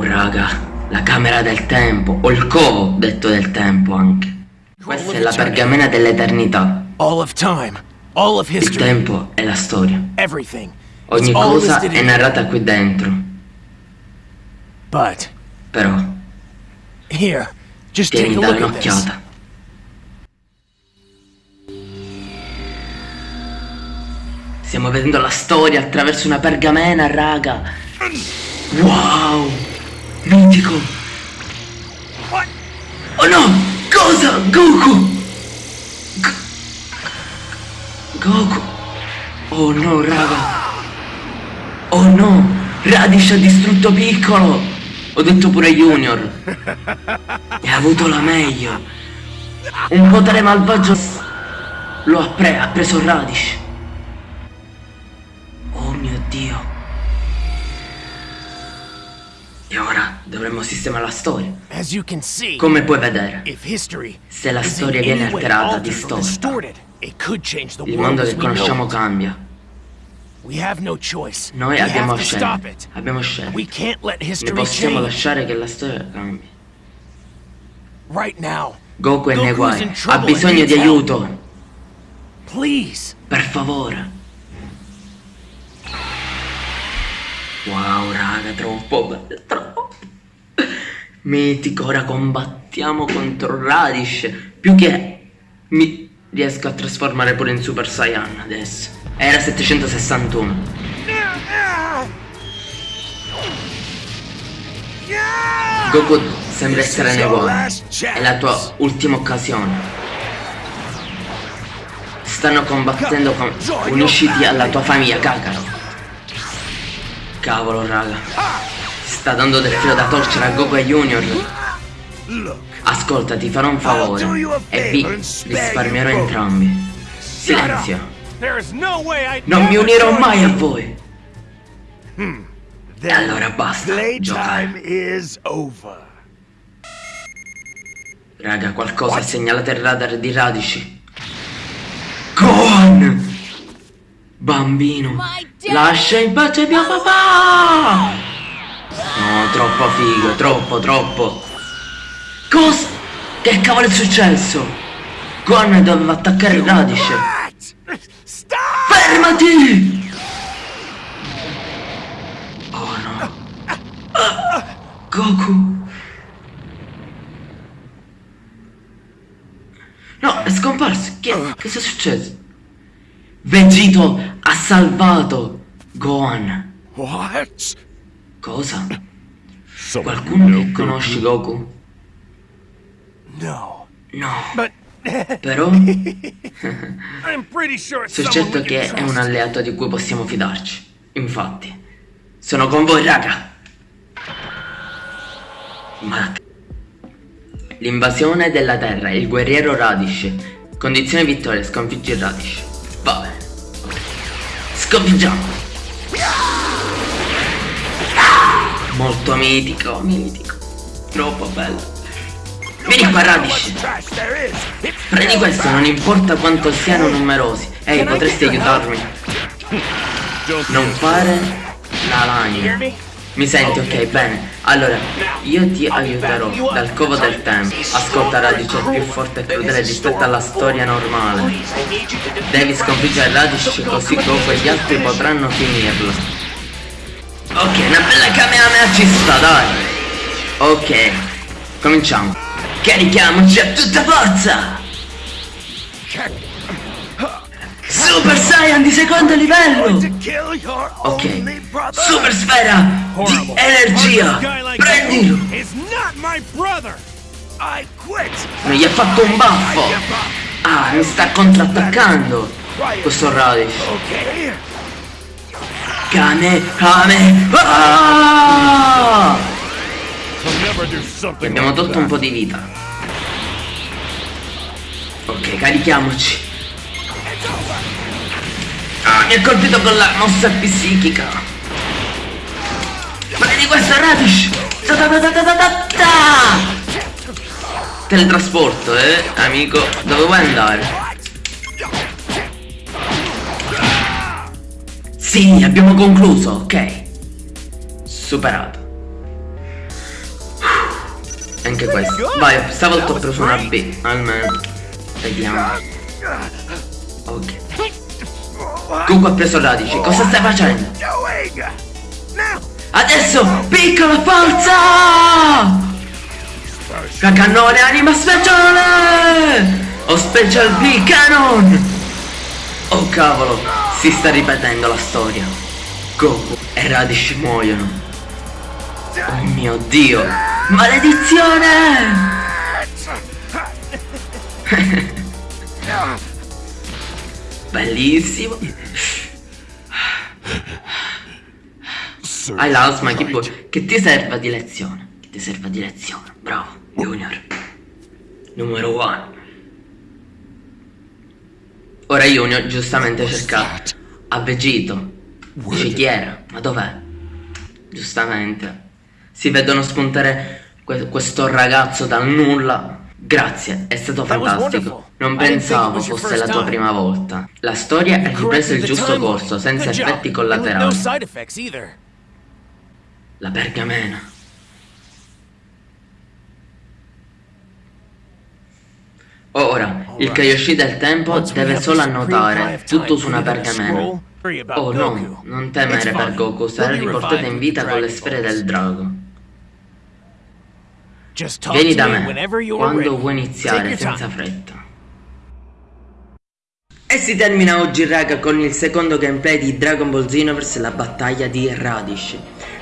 Wow, raga. La camera del tempo, o il covo detto del tempo anche. Questa è la pergamena dell'eternità. Il tempo è la storia. Ogni cosa è narrata qui dentro. But Però, tieni da un'occhiata. Stiamo vedendo la storia attraverso una pergamena, raga. Wow! Mitico! Oh no! Cosa? Goku! Go- Goku! Oh no, raga! Oh no! Radish ha distrutto Piccolo! Ho detto pure Junior! E ha avuto la meglio! Un potere malvagio lo ha, pre- ha preso Radish! Oh mio dio! Dovremmo sistemare la storia. Come puoi vedere, se la storia viene alterata, distorta, il mondo che conosciamo cambia. Noi abbiamo scelto. Abbiamo scelto. Ne possiamo lasciare che la storia cambi. Right now, Goku è nei guai. Ha bisogno di aiuto. Per favore. Wow, raga, troppo bello, troppo. Mitico, ora combattiamo contro Radish. Più che mi riesco a trasformare pure in Super Saiyan adesso. Era 761. Goku sembra essere nei guai. È la tua ultima occasione. Stanno combattendo con... Unisciti alla tua famiglia, Kakaro. Cavolo, raga. Si sta dando del filo da torcere a Goku e Junior. Ascolta, ti farò un favore. E vi risparmierò entrambi. Silenzio. Non mi unirò mai a voi. E allora basta. Giocare. Raga, qualcosa ha segnalato il radar di Radici. Gohan! Bambino, lascia in pace mio papà! No, troppo figo, troppo, troppo. Cosa? Che cavolo è successo? Gohan doveva attaccare. Stop! Fermati! Oh no. Goku. No, è scomparso. Che, cosa è successo? Vegito ha salvato Gohan. What? Cosa? Someone Qualcuno che conosci Goku? No. No. But Però sono certo che è un alleato di cui possiamo fidarci. Infatti, sono con voi, raga. Ma L'invasione della Terra, il guerriero Radish. Condizione vittoria, sconfiggi il Radish. Va bene. Sconfiggiamo. Molto mitico, mitico. Troppo bello. Vieni qua Radish. Prendi questo, non importa quanto siano numerosi. Ehi, potresti aiutarmi? Non fare la lagna. Mi senti, ok, bene. Allora, io ti aiuterò dal covo del tempo. Ascolta, Radice è più forte e crudele rispetto alla storia normale. Devi sconfiggere Radice così e gli altri potranno finirlo. Ok, una bella Kamehameha ci sta, dai. Ok, cominciamo. Carichiamoci a tutta forza! Super Saiyan di secondo livello! Ok, super sfera di energia! Prendilo! Non gli ha fatto un baffo! Ah, mi sta contrattaccando! Questo Radish. Kame, Kame! Ah! Abbiamo tolto un po' di vita. Ok, carichiamoci. Ah, mi ha colpito con la mossa psichica. Prendi questo Radish! Ta! Teletrasporto, eh, amico. Dove vuoi andare? Sì, abbiamo concluso, ok. Superato. anche questo. Vai, stavolta ho preso una B, almeno. Vediamo. Ok. Goku ha preso radici, cosa stai facendo? Adesso, piccola forza! La cannone anima speciale! Ho special B cannon! Oh cavolo, si sta ripetendo la storia. Goku e Radish muoiono. Oh mio dio! Maledizione! Bellissimo! Hai l'asma, che, puoi- che ti serva di lezione? Che ti serva di lezione? Bravo, Junior. Numero one. Ora Junior giustamente cerca a Vegito. Dice chi era? Ma dov'è? Giustamente. Si vedono spuntare que- questo ragazzo dal nulla. Grazie, è stato fantastico. Non pensavo fosse la tua prima volta. La storia è ripresa Corrected il giusto corso, senza effetti collaterali. La pergamena. Ora, il Kaioshi del tempo deve solo annotare tutto su una pergamena. Oh no, non temere per. Goku, sarà riportato in vita con le sfere del drago. Vieni da me quando vuoi iniziare, senza fretta. E si termina oggi raga con il secondo gameplay di Dragon Ball Xenoverse, la battaglia di Radish.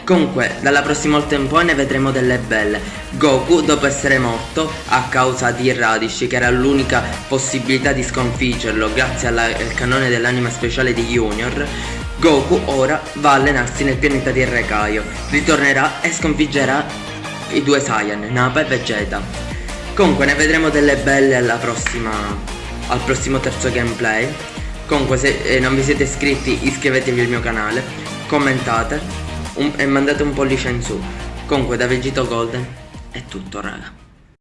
Comunque, dalla prossima volta in poi ne vedremo delle belle. Goku, dopo essere morto a causa di Radish, che era l'unica possibilità di sconfiggerlo grazie alla- al cannone dell'anima speciale di Junior, Goku ora va a allenarsi nel pianeta di Rekaio. Ritornerà e sconfiggerà i due Saiyan, Nappa e Vegeta. Comunque ne vedremo delle belle prossima, al prossimo terzo gameplay. Comunque se eh, non vi siete iscritti iscrivetevi al mio canale, commentate un- e mandate un pollice in su. Comunque da Vegito Golden è tutto raga.